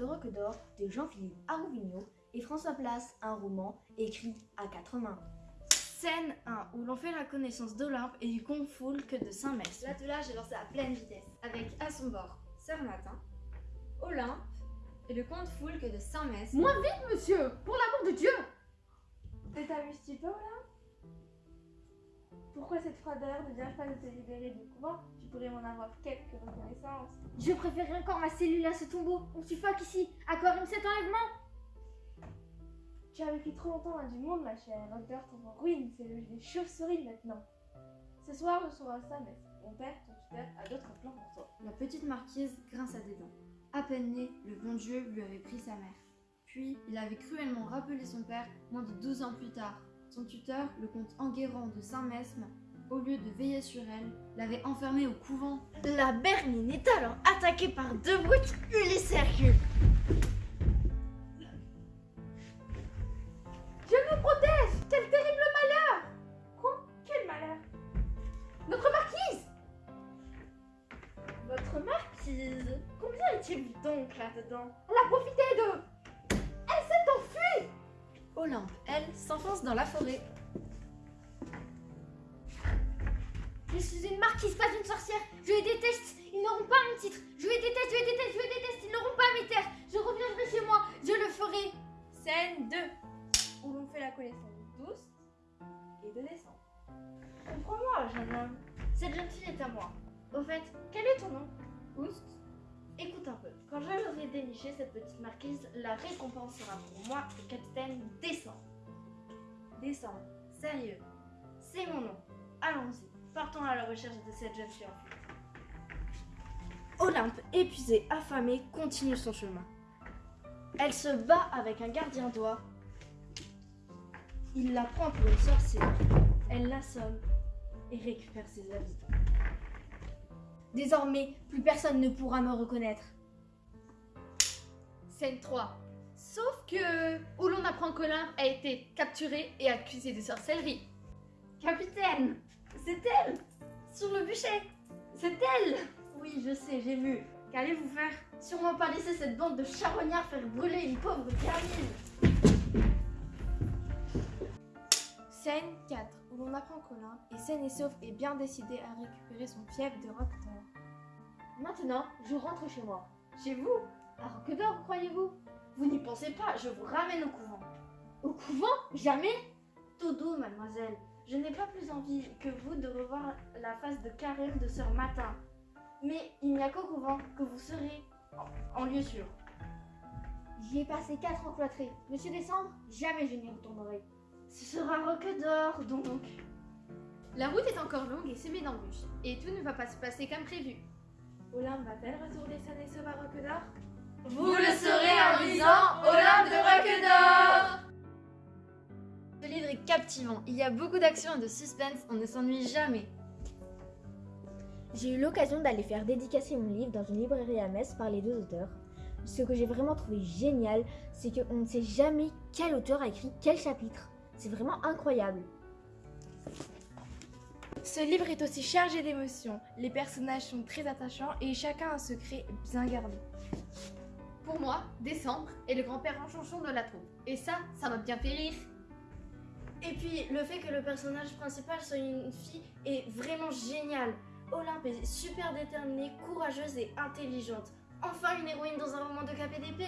de Roque d'Or de Jean-Philippe Arouvigno et François Place, un roman écrit à quatre mains. Scène 1 où l'on fait la connaissance d'Olympe et du que de Saint-Mès. L'attelage est lancé à pleine vitesse, avec à son bord Sœur Matin, Olympe et le comte Foulque de Saint-Mès. Moins vite, monsieur Pour l'amour de Dieu Et t'amuses-tu pas, Olympe? Pourquoi cette froideur ne vient pas de te libérer du couvent Tu pourrais m'en avoir quelques reconnaissances. Je préférerais encore ma cellule à ce tombeau. On suffoque ici. Accorde-moi cet enlèvement? Tu as vécu trop longtemps loin du monde, ma chère. L'odeur tombe en ruine, c'est le des chauves-souris maintenant. Ce soir, je serai à Saint-Mès. Mon père, ton tuteur, a d'autres plans pour toi. La petite marquise grince à des dents. À peine né, le bon Dieu lui avait pris sa mère. Puis, il avait cruellement rappelé son père moins de 12 ans plus tard. Son tuteur, le comte Enguerrand de Saint-Mesme, au lieu de veiller sur elle, l'avait enfermée au couvent. La Bernine est alors attaquée par deux brutes Ulysse Hercule. Je me protège Quel terrible malheur. Quoi? Quel malheur? Notre marquise! Votre marquise? Combien est-il donc là-dedans? Elle a profité de... dans la forêt. Je suis une marquise, pas une sorcière. Je les déteste. Ils n'auront pas mon titre. Je les déteste, je les déteste, je les déteste. Ils n'auront pas mes terres. Je reviendrai chez moi. Je le ferai. Scène 2 où l'on fait la connaissance d'Oust et de Descente. Comprends-moi, jeune homme. Cette jeune fille est à moi. Au fait, quel est ton nom? Oust Écoute un peu. Quand j'aurai déniché cette petite marquise, la récompense sera pour moi le capitaine Descend. Descend. Sérieux. C'est mon nom. Allons-y. Partons à la recherche de cette jeune fille. Olympe, épuisée, affamée, continue son chemin. Elle se bat avec un gardien d'oie. Il la prend pour une sorcière. Elle l'assomme et récupère ses habits. Désormais, plus personne ne pourra me reconnaître. Scène 3. Sauf que... Qu'Olympe a été capturée et accusée de sorcellerie. Capitaine C'est elle Sur le bûcher C'est elle Oui, je sais, j'ai vu. Qu'allez-vous faire? Sûrement pas laisser cette bande de charognards faire brûler une pauvre gamine Scène 4 où l'on apprend qu'Olympe est saine et sauf et bien décidée à récupérer son fief de roc d'or. Maintenant, je rentre chez moi. Chez vous? À Roque d'Or, croyez-vous? Vous n'y pensez pas, je vous ramène au couvent. Au couvent Jamais Tout doux, mademoiselle. Je n'ai pas plus envie que vous de revoir la face de carême de Sœur Matin. Mais il n'y a qu'au couvent que vous serez en, en lieu sûr. J'y ai passé 4 ans cloîtré. Monsieur Décembre, jamais je n'y retournerai. Ce sera Roque d'Or, donc. La route est encore longue et semée d'embûches. Et tout ne va pas se passer comme prévu. Olympe va-t-elle retourner saine et sauve à Roque d'Or? Vous le saurez en lisant Olympe de Roque d'Or Ce livre est captivant. Il y a beaucoup d'action et de suspense. On ne s'ennuie jamais. J'ai eu l'occasion d'aller faire dédicacer mon livre dans une librairie à Metz par les deux auteurs. Ce que j'ai vraiment trouvé génial, c'est qu'on ne sait jamais quel auteur a écrit quel chapitre. C'est vraiment incroyable. Ce livre est aussi chargé d'émotions. Les personnages sont très attachants et chacun a un secret bien gardé. Pour moi, Décembre est le grand-père enchonchon de la troupe. Et ça, ça m'a bien fait rire. Et puis, le fait que le personnage principal soit une fille est vraiment génial. Olympe est super déterminée, courageuse et intelligente. Enfin une héroïne dans un roman de KPDP